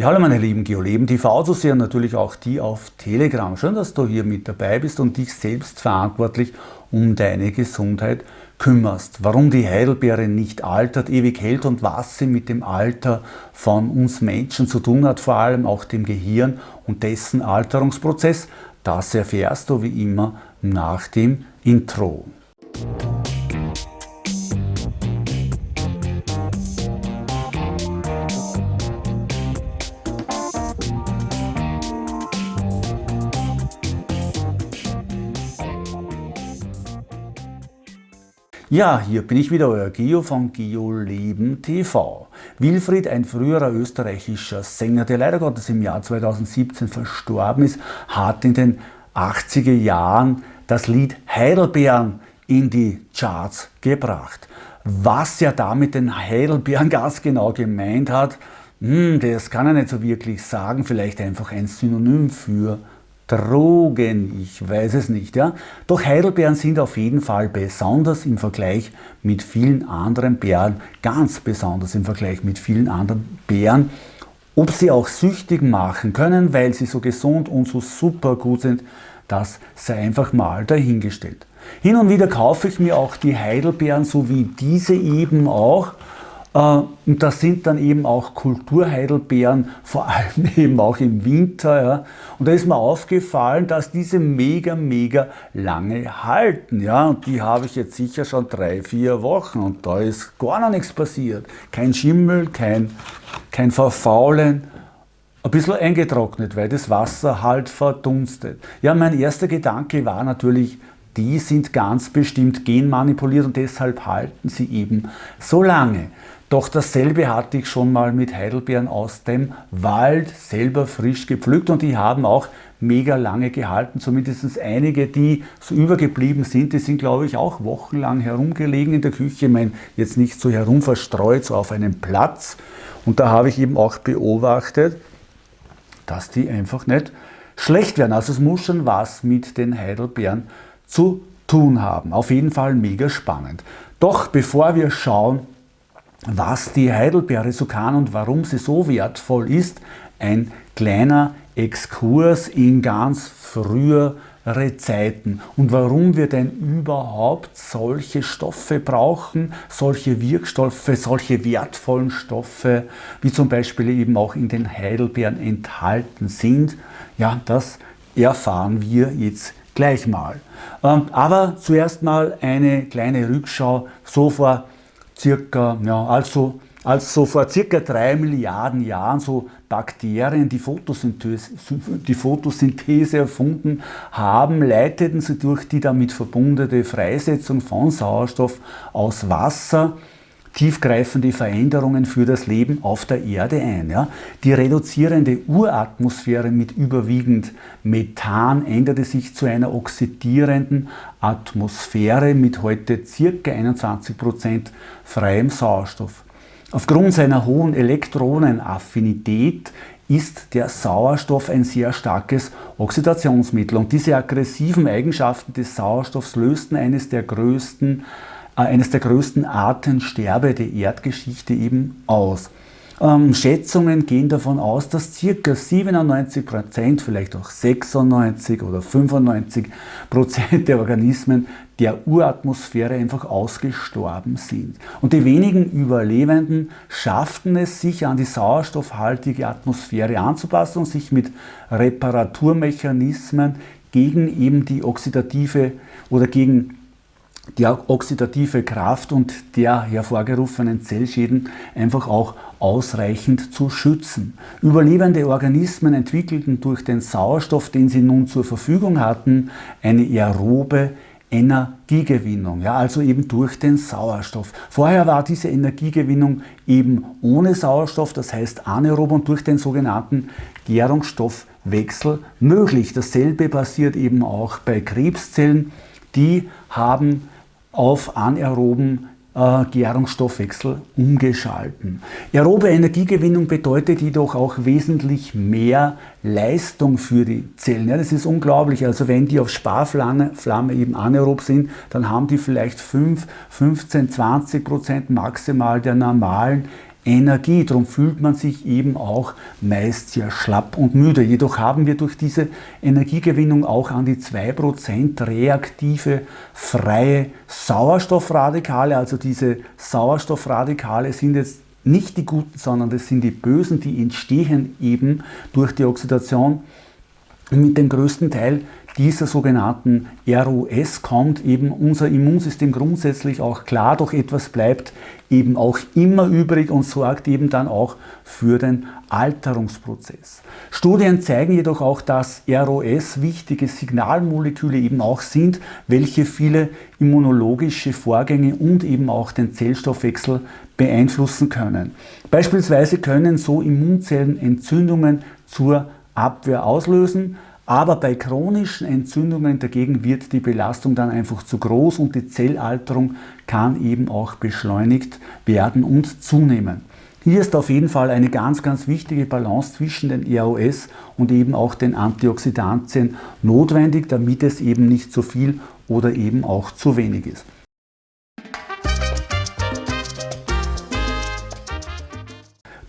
Ja, hallo meine lieben Geoleben TV zu sehen, natürlich auch die auf Telegram. Schön, dass du hier mit dabei bist und dich selbst verantwortlich um deine Gesundheit kümmerst. Warum die Heidelbeere nicht altert, ewig hält und was sie mit dem Alter von uns Menschen zu tun hat, vor allem auch dem Gehirn und dessen Alterungsprozess, das erfährst du wie immer nach dem Intro. Ja, hier bin ich wieder, euer Geo von GeoLeben TV. Wilfried, ein früherer österreichischer Sänger, der leider Gottes im Jahr 2017 verstorben ist, hat in den 80er Jahren das Lied Heidelbeeren in die Charts gebracht. Was er damit den Heidelbeeren ganz genau gemeint hat, hm, das kann er nicht so wirklich sagen, vielleicht einfach ein Synonym für Drogen, ich weiß es nicht. Ja? Doch Heidelbeeren sind auf jeden Fall besonders im Vergleich mit vielen anderen Beeren, ganz besonders im Vergleich mit vielen anderen Beeren. Ob sie auch süchtig machen können, weil sie so gesund und so super gut sind, das sei einfach mal dahingestellt. Hin und wieder kaufe ich mir auch die Heidelbeeren, so wie diese eben auch, und das sind dann eben auch Kulturheidelbeeren, vor allem eben auch im Winter. Und da ist mir aufgefallen, dass diese mega, mega lange halten. Und die habe ich jetzt sicher schon drei, vier Wochen und da ist gar noch nichts passiert. Kein Schimmel, kein, kein Verfaulen. Ein bisschen eingetrocknet, weil das Wasser halt verdunstet. Ja, mein erster Gedanke war natürlich, die sind ganz bestimmt genmanipuliert und deshalb halten sie eben so lange. Doch dasselbe hatte ich schon mal mit Heidelbeeren aus dem Wald selber frisch gepflückt und die haben auch mega lange gehalten, zumindest einige, die so übergeblieben sind, die sind glaube ich auch wochenlang herumgelegen in der Küche, ich meine jetzt nicht so herum verstreut, so auf einem Platz und da habe ich eben auch beobachtet, dass die einfach nicht schlecht werden. Also es muss schon was mit den Heidelbeeren zu tun haben. Auf jeden Fall mega spannend. Doch bevor wir schauen, was die Heidelbeere so kann und warum sie so wertvoll ist, ein kleiner Exkurs in ganz frühere Zeiten und warum wir denn überhaupt solche Stoffe brauchen, solche Wirkstoffe, solche wertvollen Stoffe, wie zum Beispiel eben auch in den Heidelbeeren enthalten sind. Ja, das erfahren wir jetzt gleich mal. Ähm, aber zuerst mal eine kleine Rückschau so vor circa, ja, also, also vor circa drei Milliarden Jahren so Bakterien die Photosynthese, die Photosynthese erfunden haben, leiteten sie durch die damit verbundene Freisetzung von Sauerstoff aus Wasser tiefgreifende Veränderungen für das Leben auf der Erde ein. Ja. Die reduzierende Uratmosphäre mit überwiegend Methan änderte sich zu einer oxidierenden Atmosphäre mit heute ca. 21% freiem Sauerstoff. Aufgrund seiner hohen Elektronenaffinität ist der Sauerstoff ein sehr starkes Oxidationsmittel und diese aggressiven Eigenschaften des Sauerstoffs lösten eines der größten eines der größten Artensterbe der Erdgeschichte eben aus. Ähm, Schätzungen gehen davon aus, dass ca. 97%, vielleicht auch 96 oder 95% der Organismen der Uratmosphäre einfach ausgestorben sind. Und die wenigen Überlebenden schafften es, sich an die sauerstoffhaltige Atmosphäre anzupassen und sich mit Reparaturmechanismen gegen eben die oxidative oder gegen die oxidative Kraft und der hervorgerufenen Zellschäden einfach auch ausreichend zu schützen. Überlebende Organismen entwickelten durch den Sauerstoff, den sie nun zur Verfügung hatten, eine aerobe Energiegewinnung, ja, also eben durch den Sauerstoff. Vorher war diese Energiegewinnung eben ohne Sauerstoff, das heißt anaerob und durch den sogenannten Gärungsstoffwechsel möglich. Dasselbe passiert eben auch bei Krebszellen, die haben auf anaeroben äh, Gärungsstoffwechsel umgeschalten. Aerobe Energiegewinnung bedeutet jedoch auch wesentlich mehr Leistung für die Zellen. Ja, das ist unglaublich. Also wenn die auf Sparflamme Flamme eben anaerob sind, dann haben die vielleicht 5, 15, 20 Prozent maximal der normalen Energie. Darum fühlt man sich eben auch meist sehr schlapp und müde. Jedoch haben wir durch diese Energiegewinnung auch an die 2% reaktive freie Sauerstoffradikale. Also diese Sauerstoffradikale sind jetzt nicht die guten, sondern das sind die bösen, die entstehen eben durch die Oxidation. Mit dem größten Teil dieser sogenannten ROS kommt eben unser Immunsystem grundsätzlich auch klar, doch etwas bleibt eben auch immer übrig und sorgt eben dann auch für den Alterungsprozess. Studien zeigen jedoch auch, dass ROS wichtige Signalmoleküle eben auch sind, welche viele immunologische Vorgänge und eben auch den Zellstoffwechsel beeinflussen können. Beispielsweise können so Immunzellen Entzündungen zur Abwehr auslösen, aber bei chronischen Entzündungen dagegen wird die Belastung dann einfach zu groß und die Zellalterung kann eben auch beschleunigt werden und zunehmen. Hier ist auf jeden Fall eine ganz, ganz wichtige Balance zwischen den EROS und eben auch den Antioxidantien notwendig, damit es eben nicht zu viel oder eben auch zu wenig ist.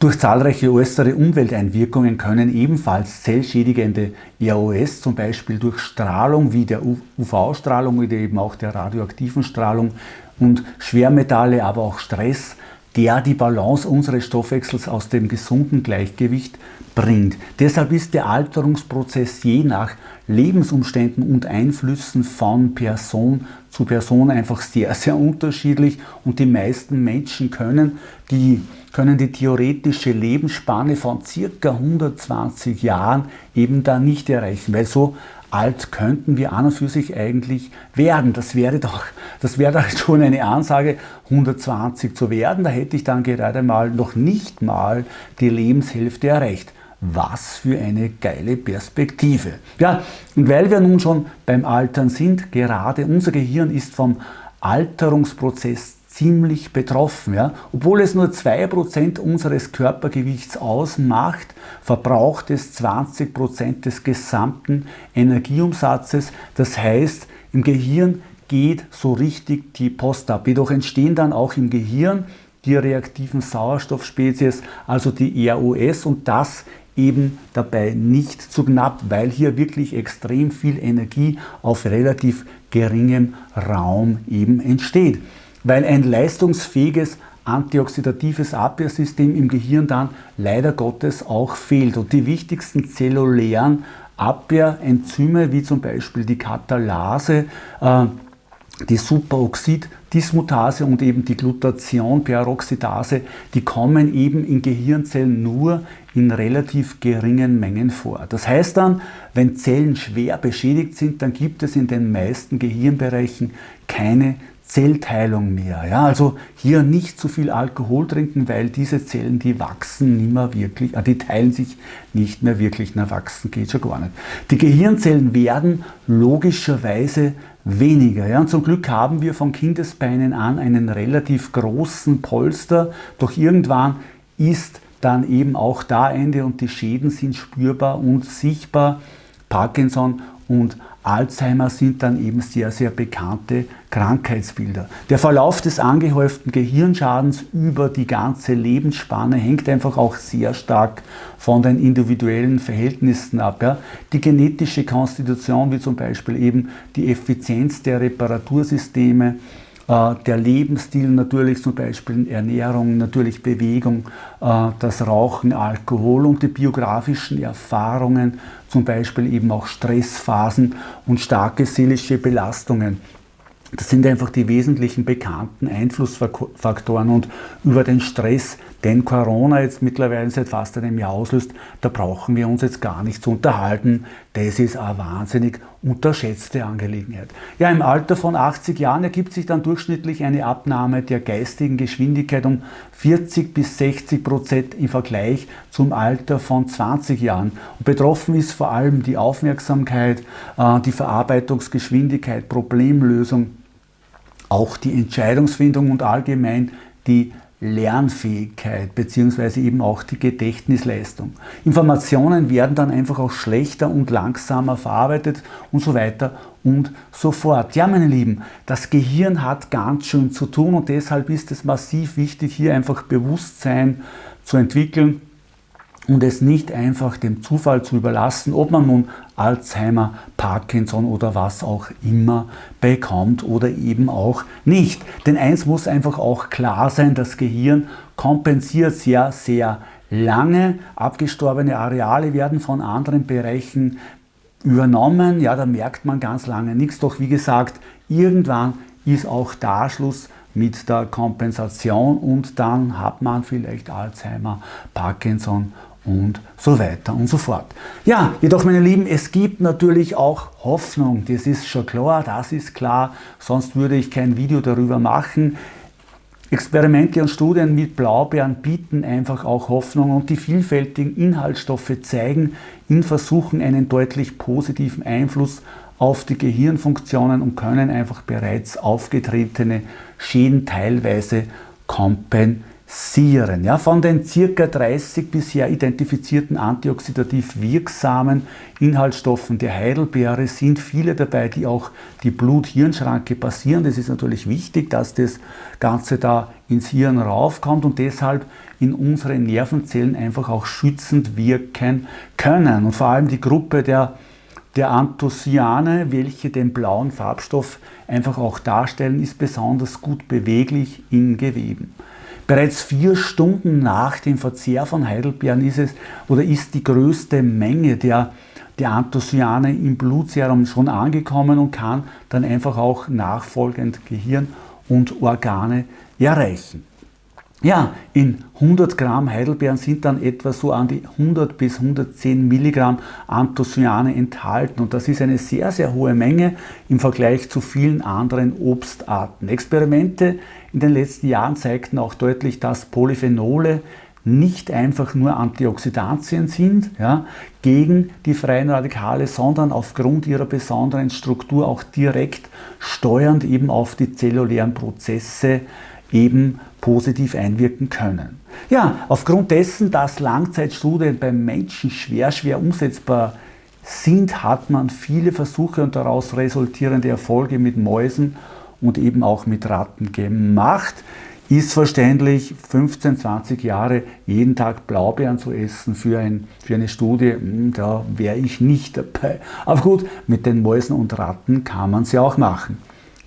Durch zahlreiche äußere Umwelteinwirkungen können ebenfalls zellschädigende ROS, zum Beispiel durch Strahlung wie der UV-Strahlung oder eben auch der radioaktiven Strahlung und Schwermetalle, aber auch Stress, der die Balance unseres Stoffwechsels aus dem gesunden Gleichgewicht bringt. Deshalb ist der Alterungsprozess je nach Lebensumständen und Einflüssen von Person zu Person einfach sehr, sehr unterschiedlich und die meisten Menschen können die, können die theoretische Lebensspanne von circa 120 Jahren eben da nicht erreichen, weil so alt könnten wir an und für sich eigentlich werden. Das wäre doch, das wäre doch schon eine Ansage, 120 zu werden. Da hätte ich dann gerade mal noch nicht mal die Lebenshälfte erreicht. Was für eine geile Perspektive. Ja, und weil wir nun schon beim Altern sind, gerade unser Gehirn ist vom Alterungsprozess ziemlich betroffen. Ja? Obwohl es nur 2% unseres Körpergewichts ausmacht, verbraucht es 20% des gesamten Energieumsatzes. Das heißt, im Gehirn geht so richtig die Post ab. Jedoch entstehen dann auch im Gehirn die reaktiven Sauerstoffspezies, also die ROS und das eben dabei nicht zu knapp, weil hier wirklich extrem viel Energie auf relativ geringem Raum eben entsteht. Weil ein leistungsfähiges antioxidatives Abwehrsystem im Gehirn dann leider Gottes auch fehlt. Und die wichtigsten zellulären Abwehrenzyme, wie zum Beispiel die Katalase, äh, die Superoxid-Dismutase und eben die Glutathion-Peroxidase, die kommen eben in Gehirnzellen nur in relativ geringen Mengen vor. Das heißt dann, wenn Zellen schwer beschädigt sind, dann gibt es in den meisten Gehirnbereichen keine Zellteilung mehr. Ja, also hier nicht zu viel Alkohol trinken, weil diese Zellen, die wachsen nicht mehr wirklich, äh, die teilen sich nicht mehr wirklich, na wachsen geht schon gar nicht. Die Gehirnzellen werden logischerweise weniger. Ja, und zum Glück haben wir von Kindesbeinen an einen relativ großen Polster, doch irgendwann ist dann eben auch da Ende und die Schäden sind spürbar und sichtbar. Parkinson und Alzheimer sind dann eben sehr, sehr bekannte Krankheitsbilder. Der Verlauf des angehäuften Gehirnschadens über die ganze Lebensspanne hängt einfach auch sehr stark von den individuellen Verhältnissen ab. Ja. Die genetische Konstitution, wie zum Beispiel eben die Effizienz der Reparatursysteme, der Lebensstil natürlich, zum Beispiel Ernährung, natürlich Bewegung, äh, das Rauchen, Alkohol und die biografischen Erfahrungen, zum Beispiel eben auch Stressphasen und starke seelische Belastungen. Das sind einfach die wesentlichen bekannten Einflussfaktoren und über den Stress, den Corona jetzt mittlerweile seit fast einem Jahr auslöst, da brauchen wir uns jetzt gar nicht zu unterhalten. Das ist eine wahnsinnig unterschätzte Angelegenheit. Ja, im Alter von 80 Jahren ergibt sich dann durchschnittlich eine Abnahme der geistigen Geschwindigkeit um 40 bis 60 Prozent im Vergleich zum Alter von 20 Jahren. Und betroffen ist vor allem die Aufmerksamkeit, äh, die Verarbeitungsgeschwindigkeit, Problemlösung, auch die Entscheidungsfindung und allgemein die Lernfähigkeit bzw. eben auch die Gedächtnisleistung. Informationen werden dann einfach auch schlechter und langsamer verarbeitet und so weiter und so fort. Ja, meine Lieben, das Gehirn hat ganz schön zu tun und deshalb ist es massiv wichtig, hier einfach Bewusstsein zu entwickeln und es nicht einfach dem Zufall zu überlassen, ob man nun Alzheimer, Parkinson oder was auch immer bekommt oder eben auch nicht. Denn eins muss einfach auch klar sein, das Gehirn kompensiert sehr, sehr lange. Abgestorbene Areale werden von anderen Bereichen übernommen. Ja, da merkt man ganz lange nichts. Doch wie gesagt, irgendwann ist auch da Schluss mit der Kompensation und dann hat man vielleicht Alzheimer, Parkinson und so weiter und so fort. Ja, jedoch meine Lieben, es gibt natürlich auch Hoffnung, das ist schon klar, das ist klar, sonst würde ich kein Video darüber machen. Experimente und Studien mit Blaubeeren bieten einfach auch Hoffnung und die vielfältigen Inhaltsstoffe zeigen in Versuchen einen deutlich positiven Einfluss auf die Gehirnfunktionen und können einfach bereits aufgetretene Schäden teilweise kompensieren Sieren. Ja, von den ca. 30 bisher identifizierten antioxidativ wirksamen Inhaltsstoffen der Heidelbeere sind viele dabei, die auch die Blut-Hirn-Schranke passieren. Das ist natürlich wichtig, dass das Ganze da ins Hirn raufkommt und deshalb in unsere Nervenzellen einfach auch schützend wirken können. Und vor allem die Gruppe der der Anthocyane, welche den blauen Farbstoff einfach auch darstellen, ist besonders gut beweglich in Geweben. Bereits vier Stunden nach dem Verzehr von Heidelbeeren ist es oder ist die größte Menge der, der Anthocyane im Blutserum schon angekommen und kann dann einfach auch nachfolgend Gehirn und Organe erreichen. Ja, in 100 Gramm Heidelbeeren sind dann etwa so an die 100 bis 110 Milligramm Anthocyane enthalten und das ist eine sehr, sehr hohe Menge im Vergleich zu vielen anderen Obstarten. Experimente in den letzten Jahren zeigten auch deutlich, dass Polyphenole nicht einfach nur Antioxidantien sind ja, gegen die freien Radikale, sondern aufgrund ihrer besonderen Struktur auch direkt steuernd eben auf die zellulären Prozesse eben positiv einwirken können. Ja, aufgrund dessen, dass Langzeitstudien beim Menschen schwer, schwer umsetzbar sind, hat man viele Versuche und daraus resultierende Erfolge mit Mäusen und eben auch mit Ratten gemacht. Ist verständlich, 15, 20 Jahre jeden Tag Blaubeeren zu essen für, ein, für eine Studie, hm, da wäre ich nicht dabei. Aber gut, mit den Mäusen und Ratten kann man es ja auch machen.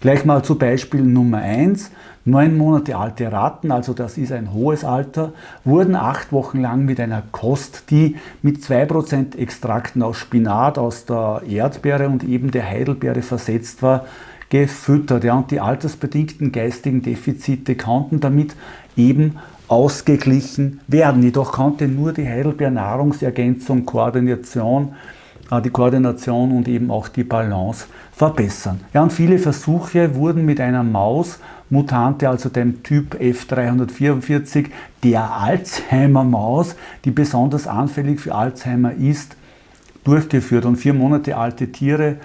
Gleich mal zu Beispiel Nummer 1. Neun Monate alte Ratten, also das ist ein hohes Alter, wurden acht Wochen lang mit einer Kost, die mit 2% Extrakten aus Spinat, aus der Erdbeere und eben der Heidelbeere versetzt war, gefüttert. Ja, und die altersbedingten geistigen Defizite konnten damit eben ausgeglichen werden. Jedoch konnte nur die Heidelbeer Nahrungsergänzung, Koordination die Koordination und eben auch die Balance verbessern. Ja, und viele Versuche wurden mit einer Maus, Mutante, also dem Typ F344, der Alzheimer-Maus, die besonders anfällig für Alzheimer ist, durchgeführt. Und vier Monate alte Tiere,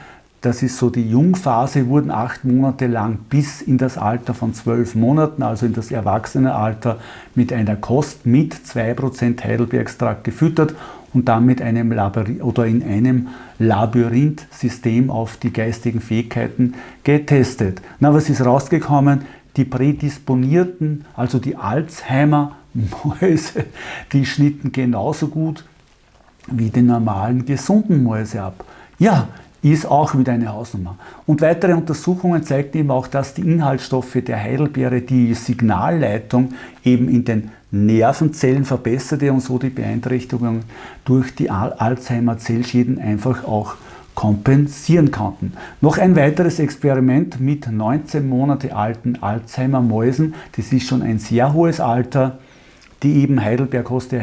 das ist so die Jungphase, wurden acht Monate lang bis in das Alter von zwölf Monaten, also in das Erwachsenealter, mit einer Kost mit 2% Heidelbeerextrakt gefüttert und dann mit einem Labyrinth oder in einem Labyrinth-System auf die geistigen Fähigkeiten getestet. Na, was ist rausgekommen? Die prädisponierten, also die Alzheimer-Mäuse, die schnitten genauso gut wie die normalen gesunden Mäuse ab. Ja, ist auch wieder eine Hausnummer. Und weitere Untersuchungen zeigten eben auch, dass die Inhaltsstoffe der Heidelbeere die Signalleitung eben in den Nervenzellen verbesserte und so die Beeinträchtigung durch die Alzheimer-Zellschäden einfach auch kompensieren konnten. Noch ein weiteres Experiment mit 19 Monate alten Alzheimer-Mäusen, das ist schon ein sehr hohes Alter, die eben Heidelberg-Kost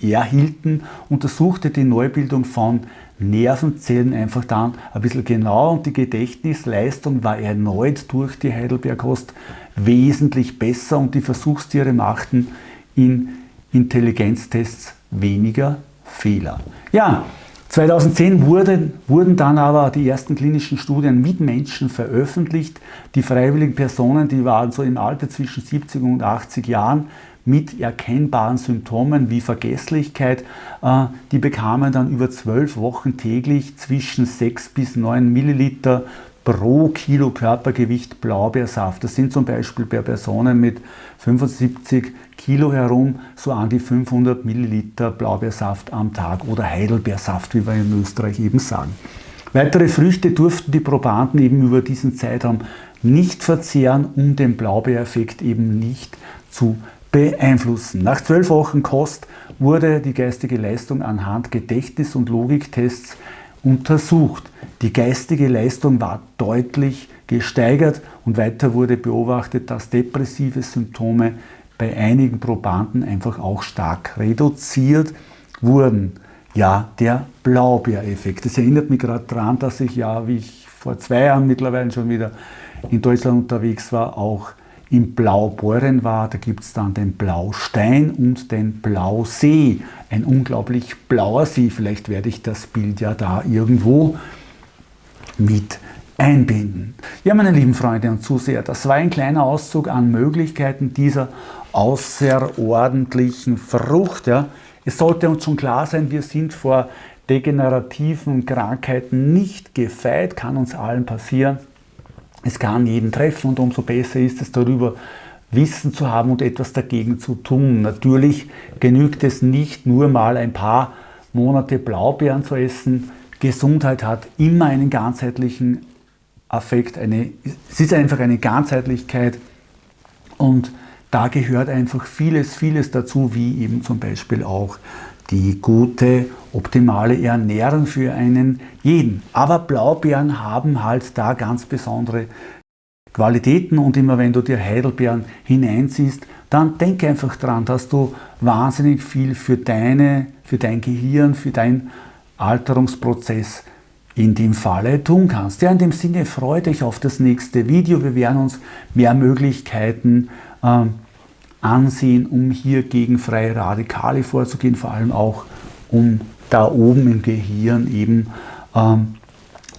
erhielten, untersuchte die Neubildung von Nervenzellen einfach dann ein bisschen genau und die Gedächtnisleistung war erneut durch die Heidelberg-Kost wesentlich besser und die Versuchstiere machten in Intelligenztests weniger Fehler. Ja, 2010 wurden, wurden dann aber die ersten klinischen Studien mit Menschen veröffentlicht. Die freiwilligen Personen, die waren so im Alter zwischen 70 und 80 Jahren mit erkennbaren Symptomen wie Vergesslichkeit, äh, die bekamen dann über zwölf Wochen täglich zwischen 6 bis 9 Milliliter pro Kilo Körpergewicht Blaubeersaft. Das sind zum Beispiel bei Personen mit 75 Kilo herum so an die 500 Milliliter Blaubeersaft am Tag oder Heidelbeersaft, wie wir in Österreich eben sagen. Weitere Früchte durften die Probanden eben über diesen Zeitraum nicht verzehren, um den Blaubeereffekt eben nicht zu beeinflussen. Nach zwölf Wochen Kost wurde die geistige Leistung anhand Gedächtnis- und Logiktests untersucht. Die geistige Leistung war deutlich gesteigert und weiter wurde beobachtet, dass depressive Symptome bei einigen Probanden einfach auch stark reduziert wurden. Ja, der Blaubeereffekt. Das erinnert mich gerade daran, dass ich ja, wie ich vor zwei Jahren mittlerweile schon wieder in Deutschland unterwegs war, auch im Blaubeuren war. Da gibt es dann den Blaustein und den Blausee. Ein unglaublich blauer See. Vielleicht werde ich das Bild ja da irgendwo mit einbinden. Ja, meine lieben Freunde und Zuseher, das war ein kleiner Auszug an Möglichkeiten dieser außerordentlichen Frucht. Ja. Es sollte uns schon klar sein, wir sind vor degenerativen Krankheiten nicht gefeit, kann uns allen passieren. Es kann jeden treffen und umso besser ist es darüber, Wissen zu haben und etwas dagegen zu tun. Natürlich genügt es nicht nur mal ein paar Monate Blaubeeren zu essen. Gesundheit hat immer einen ganzheitlichen Affekt, eine, es ist einfach eine Ganzheitlichkeit und da gehört einfach vieles, vieles dazu, wie eben zum Beispiel auch die gute, optimale Ernährung für einen jeden. Aber Blaubeeren haben halt da ganz besondere Qualitäten und immer wenn du dir Heidelbeeren hineinziehst, dann denke einfach dran, dass du wahnsinnig viel für, deine, für dein Gehirn, für deinen Alterungsprozess in dem Falle tun kannst. Ja, in dem Sinne freue dich auf das nächste Video. Wir werden uns mehr Möglichkeiten ähm, ansehen, um hier gegen freie Radikale vorzugehen, vor allem auch um da oben im Gehirn eben ähm,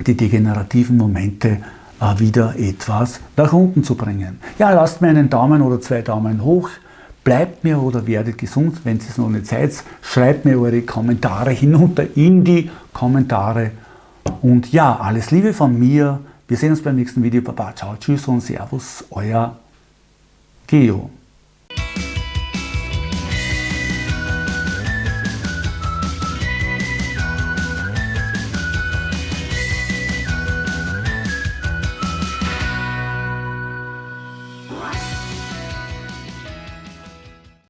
die degenerativen Momente äh, wieder etwas nach unten zu bringen. Ja, lasst mir einen Daumen oder zwei Daumen hoch, bleibt mir oder werdet gesund, wenn es noch nicht seid, schreibt mir eure Kommentare hinunter in die Kommentare. Und ja, alles Liebe von mir, wir sehen uns beim nächsten Video, Baba, ciao, tschüss und servus, euer Geo.